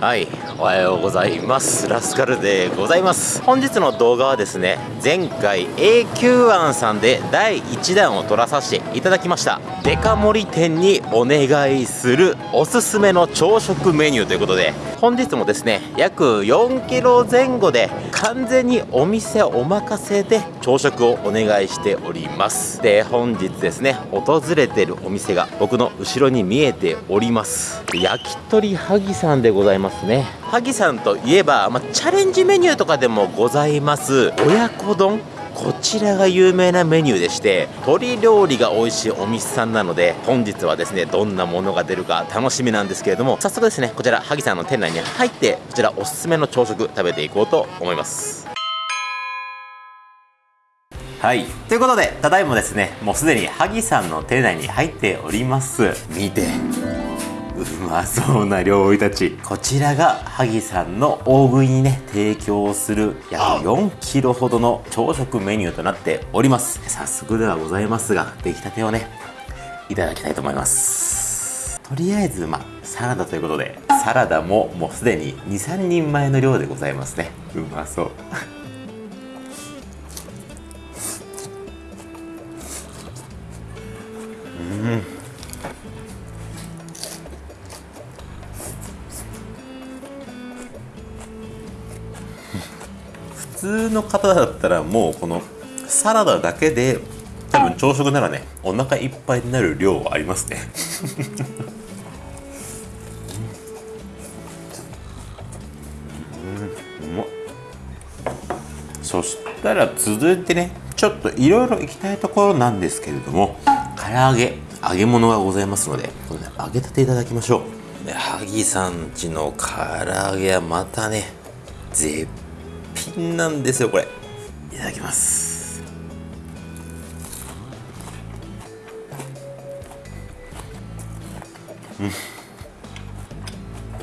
はいおはようございます。ラスカルでございます。本日の動画はですね前回 AQ1 さんで第1弾を撮らさせていただきました。デカ盛り店にお願いするおすすめの朝食メニューということで本日もですね約4キロ前後で完全にお店お任せで朝食をお願いしております。で本日ですね訪れてるお店が僕の後ろに見えております。焼き鳥萩さんでございますね。萩さんといえば、ま、チャレンジメニューとかでもございます。親子丼こちらが有名なメニューでして鶏料理が美味しいお店さんなので本日はですねどんなものが出るか楽しみなんですけれども早速ですねこちら萩さんの店内に入ってこちらおすすめの朝食食べていこうと思います。はい。ということでただいまですねもうすでに萩さんの店内に入っております。見てう まそうな料理たち。こちらが萩さんの大食いにね提供する約4キロほどの朝食メニューとなっております。早速ではございますが出来たてをねいただきたいと思います。とりあえずまあサラダということでサラダももうすでに23人前の量でございますね。うまそう。普 通の方だったらもうこのサラダだけで多分朝食ならねお腹いっぱいになる量はありますね。うんうまそしたら続いてねちょっといろいろ行きたいところなんですけれども唐揚げ揚げ物がございますのでこれ、ね、揚げたていただきましょう萩さんちの唐揚げはまたね絶品なんですよこれ。いただきます。うん。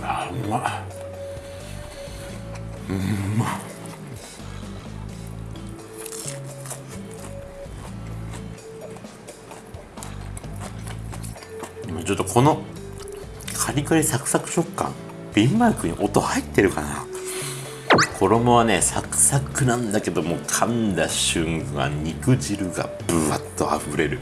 あうま。っうんま。っちょっとこのカリカリサクサク食感ビンマイクに音入ってるかな衣はねサクサクなんだけども噛んだ瞬間肉汁がぶわっとあふれる。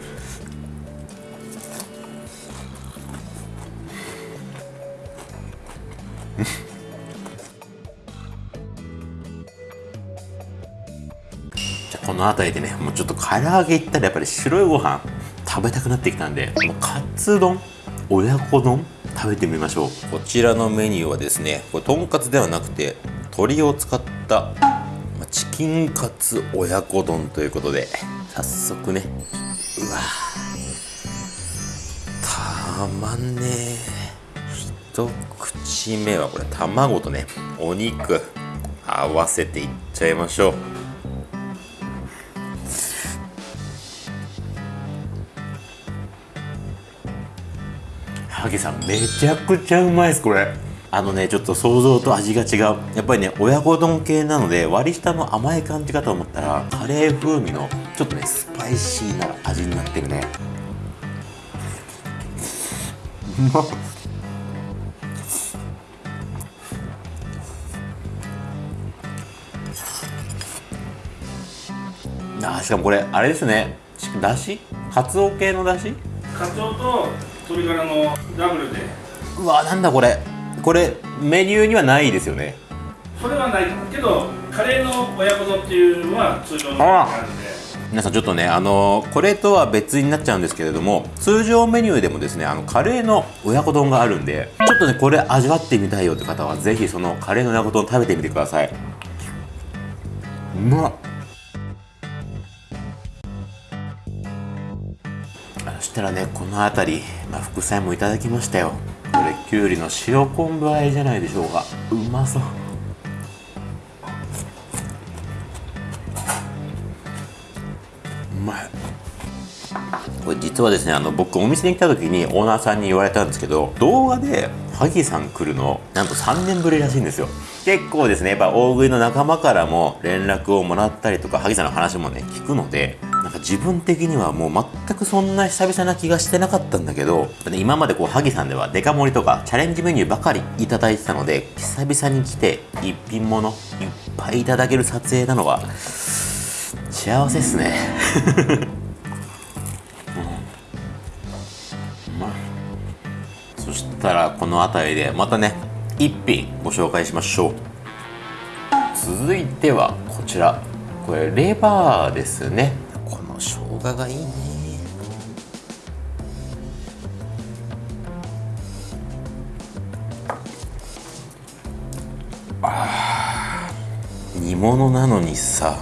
じゃこの辺りでねもうちょっと唐揚げいったらやっぱり白いご飯食べたくなってきたんでもうカツ丼親子丼食べてみましょう。こちらのメニューはですねこれとんかつではなくて鶏を使ったチキンカツ親子丼ということで早速ねうわたまんね一口目はこれ卵とねお肉合わせていっちゃいましょう。萩さんめちゃくちゃうまいですこれ。あのねちょっと想像と味が違う。やっぱりね親子丼系なので割り下の甘い感じかと思ったらカレー風味のちょっとねスパイシーな味になってるね。うまっあしかもこれあれですね。だし？かつお系のだし？カツオと鶏ガラのダブルで。うわなんだこれこれメニューにはないですよね。それはないけどカレーの親子丼っていうのは通常の感じで。皆さんちょっとねあのこれとは別になっちゃうんですけれども通常メニューでもですねあのカレーの親子丼があるんでちょっとねこれ味わってみたいよって方はぜひそのカレーの親子丼食べてみてください。うまっ。そしたらねこの辺り、まあ、副菜もいただきましたよこれきゅうりの塩昆布和えじゃないでしょうか。うまそう。これ実はですねあの僕お店に来た時にオーナーさんに言われたんですけど動画で萩さん来るのなんと3年ぶりらしいんですよ。結構ですねやっぱ大食いの仲間からも連絡をもらったりとか萩さんの話もね聞くのでなんか自分的にはもう全くそんな久々な気がしてなかったんだけど今までこう萩さんではデカ盛りとかチャレンジメニューばかりいただいてたので久々に来て一品物いっぱいいただける撮影なのは幸せっすね。そしたらこの辺りでまたね一品ご紹介しましょう。続いてはこちら。これレバーですね。この生姜がいいね。あ煮物なのにさ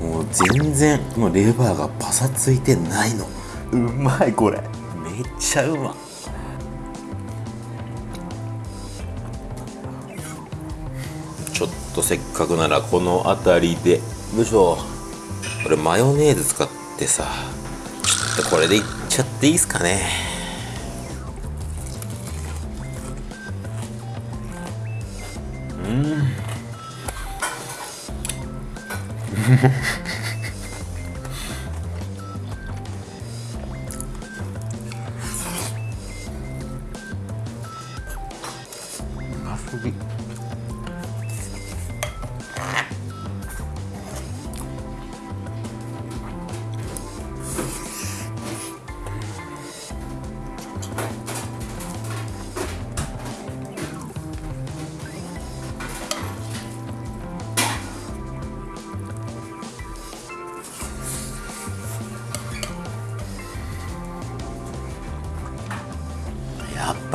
もう全然もうレバーがパサついてないの。うまいこれ。めっちゃうま。ちとせっかくならこの辺りで。よいしょ。これマヨネーズ使ってさ。っこれでいっちゃっていいっすかね。うん。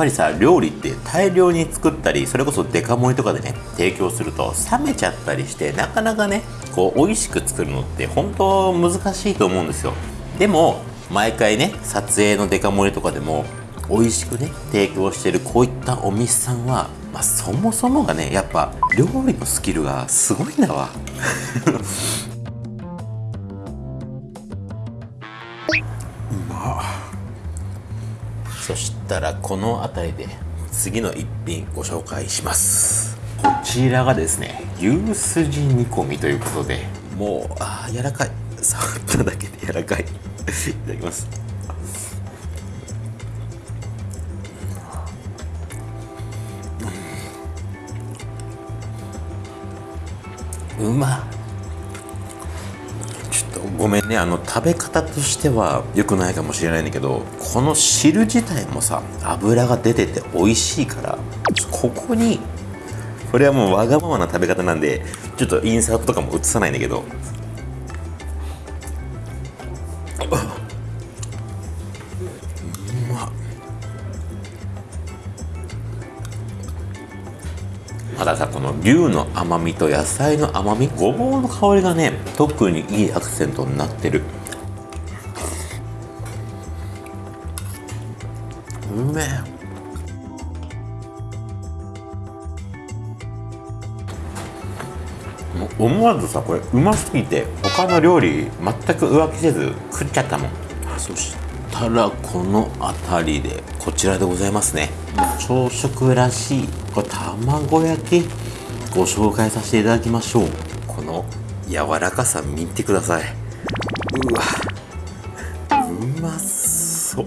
ぱりさ料理って大量に作ったりそれこそデカ盛りとかでね提供すると冷めちゃったりしてなかなかねこう美味しく作るのって本当難しいと思うんですよ。でも毎回ね撮影のデカ盛りとかでも美味しくね提供してるこういったお店さんは、まあ、そもそもがねやっぱ料理のスキルがすごいんだわ。そしたらこの辺りで次の一品ご紹介します。こちらがですね牛すじ煮込みということで。もうあー柔らかい。触っただけで柔らかい。いただきます。うまっねあの食べ方としては良くないかもしれないんだけどこの汁自体もさ油が出てて美味しいからここにこれはもうわがままな食べ方なんでちょっとインサートとかも映さないんだけど。牛の甘みと野菜の甘みごぼうの香りがね特にいいアクセントになってる。うめえ。思わずさこれうますぎて他の料理全く浮気せず食っちゃったもん。そしたらこの辺りでこちらでございますね。朝食らしいこれ卵焼き。ご紹介させていただきましょう。この柔らかさ見てください。うわ。うまそう。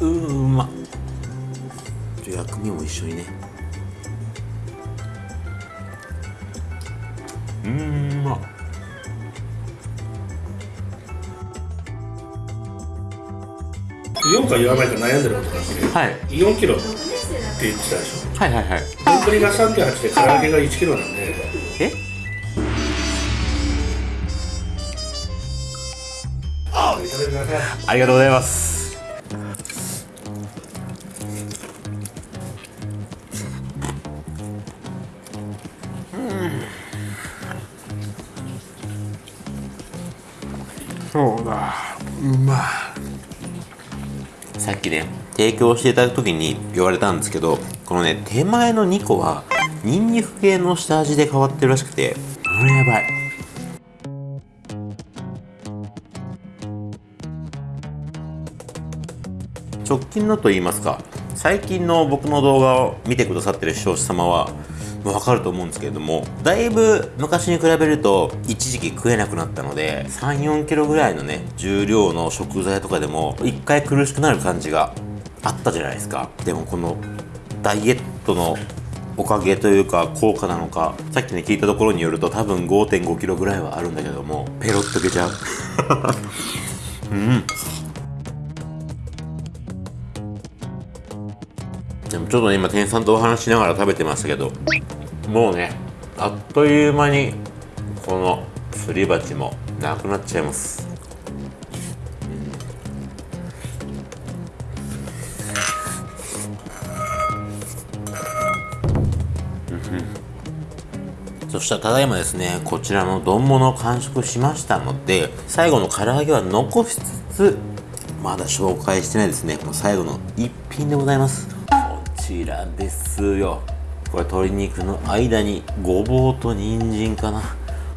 うーま。っじゃ薬味も一緒にね。うーんま。っ言おうか言わないか悩んでることがあってはい。4キロって言ってたでしょ。はいはいはい。丼が3.8で唐揚げが1キロなんで。え？ありがとうございます。そうだ。うまさっきね提供していただく時に言われたんですけどこのね手前の2個はニンニク系の下味で変わってるらしくてこれやばい。直近のと言いますか最近の僕の動画を見てくださってる視聴者様はわかると思うんですけれどもだいぶ昔に比べると一時期食えなくなったので3 4キロぐらいのね重量の食材とかでも一回苦しくなる感じがあったじゃないですか。でもこのダイエットのおかげというか効果なのかさっきね聞いたところによると多分5 5キロぐらいはあるんだけどもペロッとけちゃう。うん。でもちょっとね今店員さんとお話しながら食べてましたけどもうねあっという間にこのすり鉢もなくなっちゃいます。そしたらただいまですねこちらの丼物を完食しましたので最後の唐揚げは残しつつまだ紹介してないですね。この最後の一品でございます。ちらですよ。これ鶏肉の間にごぼうと人参かな。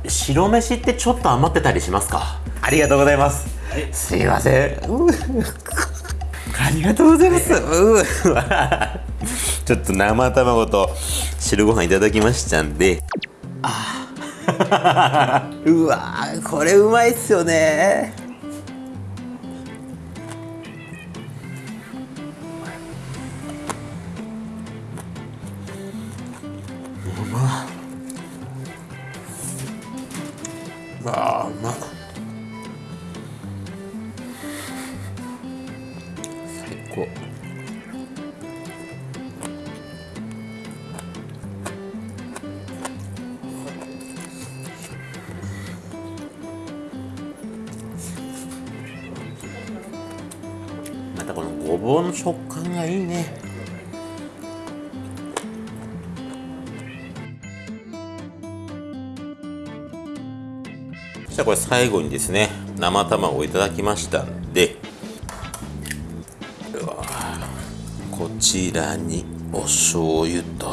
白飯ってちょっと余ってたりしますか？ありがとうございます、すいません。うありがとうございます、うちょっと生卵と白ご飯いただきましたんで。あうわーこれうまいっすよねまあうまっ最高。またこのごぼうの食したらこれ最後にですね生卵をいただきましたんでうわこちらにお醤油と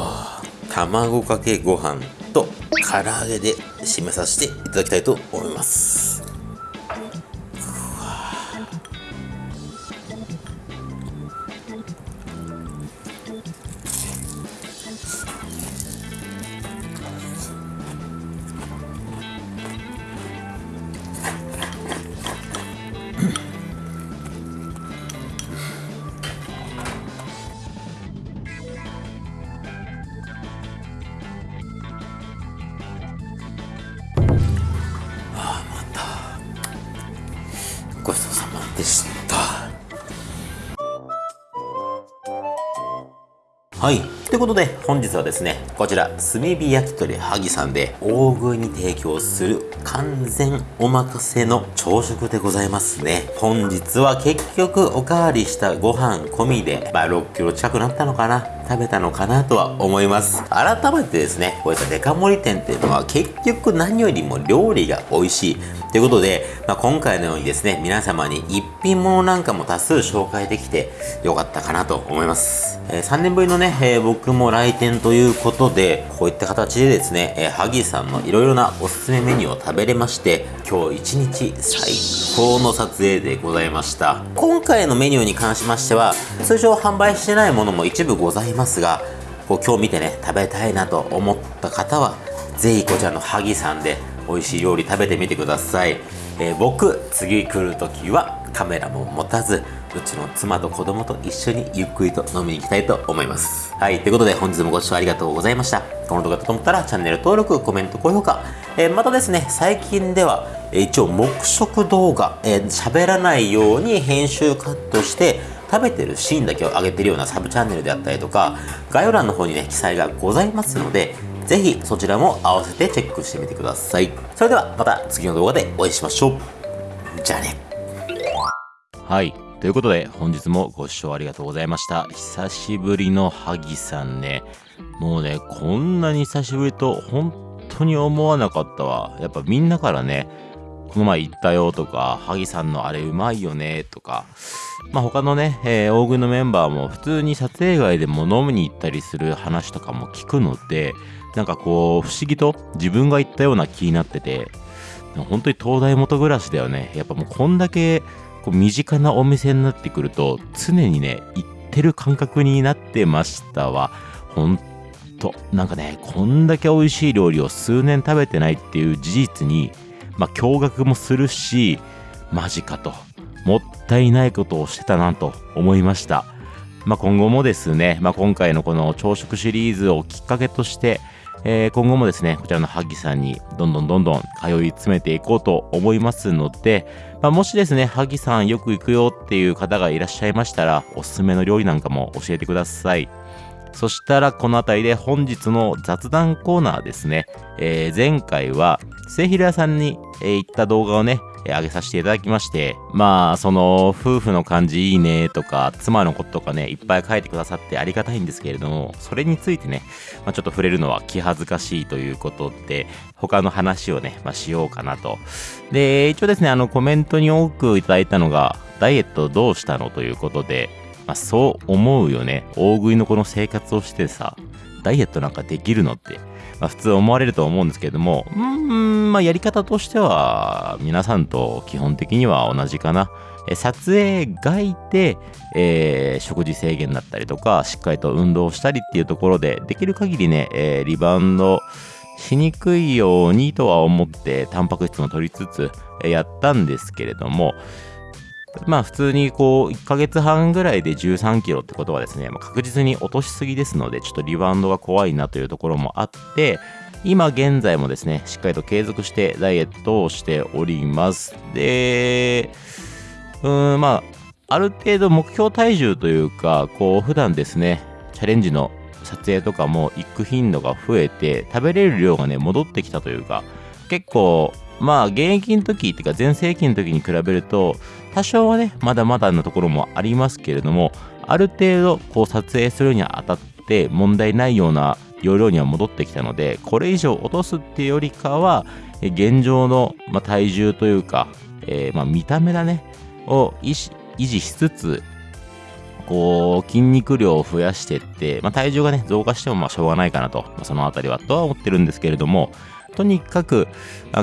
卵かけご飯と唐揚げで締めさせていただきたいと思います。はい。ということで本日はですねこちら炭火焼き鳥萩さんで大食いに提供する完全お任せの朝食でございますね。本日は結局おかわりしたご飯込みで、まあ、6キロ近くなったのかな食べたのかなとは思います。改めてですねこういったデカ盛り店っていうのは結局何よりも料理が美味しい。ということで、まあ、今回のようにですね皆様に一品物なんかも多数紹介できてよかったかなと思います、えー3年ぶりのね、えー僕も来店ということでこういった形でですね、えー、萩さんのいろいろなおすすめメニューを食べれまして今日一日最高の撮影でございました。今回のメニューに関しましては通常販売してないものも一部ございますがこう今日見てね食べたいなと思った方はぜひこちらの萩さんで美味しい料理食べてみてください、えー僕次来る時はカメラも持たずうちの妻と子供と一緒にゆっくりと飲みに行きたいと思います。はいということで本日もご視聴ありがとうございました。この動画だと思ったらチャンネル登録コメント高評価、えーまたですね最近ではえ一応黙食動画えー喋、らないように編集カットして食べてるシーンだけを上げてるようなサブチャンネルであったりとか概要欄の方にね記載がございますのでぜひそちらも合わせてチェックしてみてください。それではまた次の動画でお会いしましょう。じゃあね。はい。ということで本日もご視聴ありがとうございました。久しぶりの萩さんね。もうねこんなに久しぶりと本当に思わなかったわ。やっぱみんなからねこの前行ったよとか萩さんのあれうまいよねとかまあ他のね、えー大食いのメンバーも普通に撮影外でも飲みに行ったりする話とかも聞くのでなんかこう不思議と自分が行ったような気になってて本当に東大元暮らしだよね。やっぱもうこんだけこう身近なお店になってくると常にね行ってる感覚になってましたわ。ほんとなんかねこんだけ美味しい料理を数年食べてないっていう事実にまあ驚愕もするしマジかと。もったいないことをしてたなと思いました。まあ、今後もですね、まあ、今回のこの朝食シリーズをきっかけとして、えー、今後もですね、こちらの萩さんにどんどんどんどん通い詰めていこうと思いますので、まあ、もしですね、萩さんよく行くよっていう方がいらっしゃいましたら、おすすめの料理なんかも教えてください。そしたらこの辺りで本日の雑談コーナーですね。えー、前回は末広屋さんに、え、行った動画をね、えー、上げさせていただきまして、まあ、その夫婦の感じいいねとか、妻のこととかね、いっぱい書いてくださってありがたいんですけれども、それについてね、まあ、ちょっと触れるのは気恥ずかしいということで、他の話をね、まあ、しようかなと。で、一応ですね、あのコメントに多くいただいたのが、ダイエットどうしたのということで、まあ、そう思うよね。大食いのこの生活をしてさ、ダイエットなんかできるのって、まあ、普通思われると思うんですけれども、うん、まあ、やり方としては、皆さんと基本的には同じかな。撮影外で、えー、食事制限だったりとか、しっかりと運動したりっていうところで、できる限りね、えー、リバウンドしにくいようにとは思って、タンパク質も取りつつ、やったんですけれども、まあ普通にこう1ヶ月半ぐらいで13キロってことはですね、まあ、確実に落としすぎですので、ちょっとリバウンドが怖いなというところもあって、今現在もですね、しっかりと継続してダイエットをしております。で、うーん、まあ、ある程度目標体重というか、こう普段ですね、チャレンジの撮影とかも行く頻度が増えて、食べれる量がね、戻ってきたというか、結構まあ現役の時っていうか全盛期の時に比べると多少はねまだまだのところもありますけれどもある程度こう撮影するにあたって問題ないような容量には戻ってきたのでこれ以上落とすっていうよりかは現状の、まあ、体重というか、えー、まあ、見た目だねを維持しつつこう筋肉量を増やしていって、まあ、体重がね増加してもまあしょうがないかなと、まあ、そのあたりはとは思ってるんですけれどもとにかく、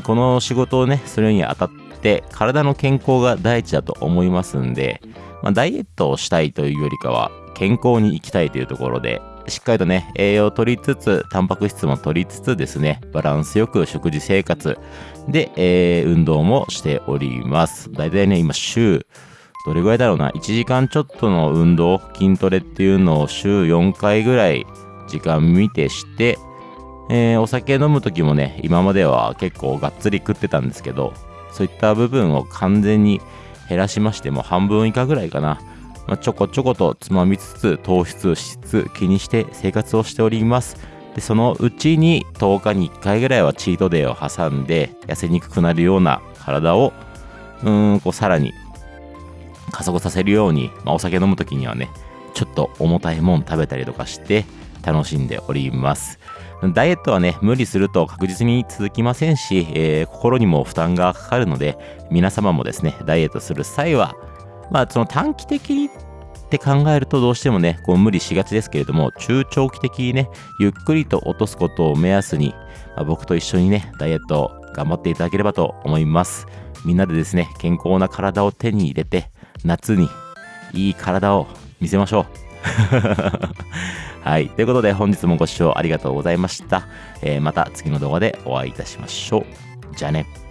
この仕事をね、するにあたって、体の健康が第一だと思いますんで、まあ、ダイエットをしたいというよりかは、健康に行きたいというところで、しっかりとね、栄養を取りつつ、タンパク質も取りつつですね、バランスよく食事生活で、えー、運動もしております。だいたいね、今週、どれぐらいだろうな、1時間ちょっとの運動、筋トレっていうのを週4回ぐらい時間見てして、えー、お酒飲む時もね、今までは結構がっつり食ってたんですけど、そういった部分を完全に減らしましても半分以下ぐらいかな。まあ、ちょこちょことつまみつつ糖質、脂質気にして生活をしております。で、そのうちに10日に1回ぐらいはチートデーを挟んで痩せにくくなるような体を、うん、こうさらに加速させるように、まあ、お酒飲む時にはね、ちょっと重たいもん食べたりとかして楽しんでおります。ダイエットはね、無理すると確実に続きませんし、えー、心にも負担がかかるので、皆様もですね、ダイエットする際は、まあ、その短期的にって考えるとどうしてもね、こう無理しがちですけれども、中長期的にね、ゆっくりと落とすことを目安に、まあ、僕と一緒にね、ダイエットを頑張っていただければと思います。みんなでですね、健康な体を手に入れて、夏にいい体を見せましょう。はい。ということで本日もご視聴ありがとうございました。えー、また次の動画でお会いいたしましょう。じゃあね。